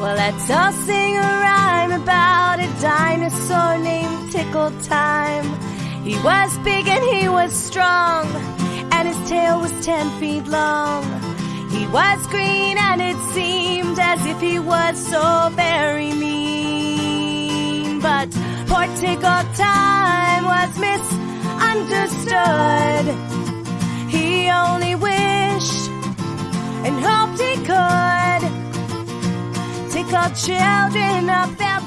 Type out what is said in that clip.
Well, let's all sing a rhyme about a dinosaur named Tickle Time. He was big and he was strong, and his tail was ten feet long. He was green and it seemed as if he was so very mean. But poor Tickle Time was misunderstood. He only wished and hoped he could tickle children up.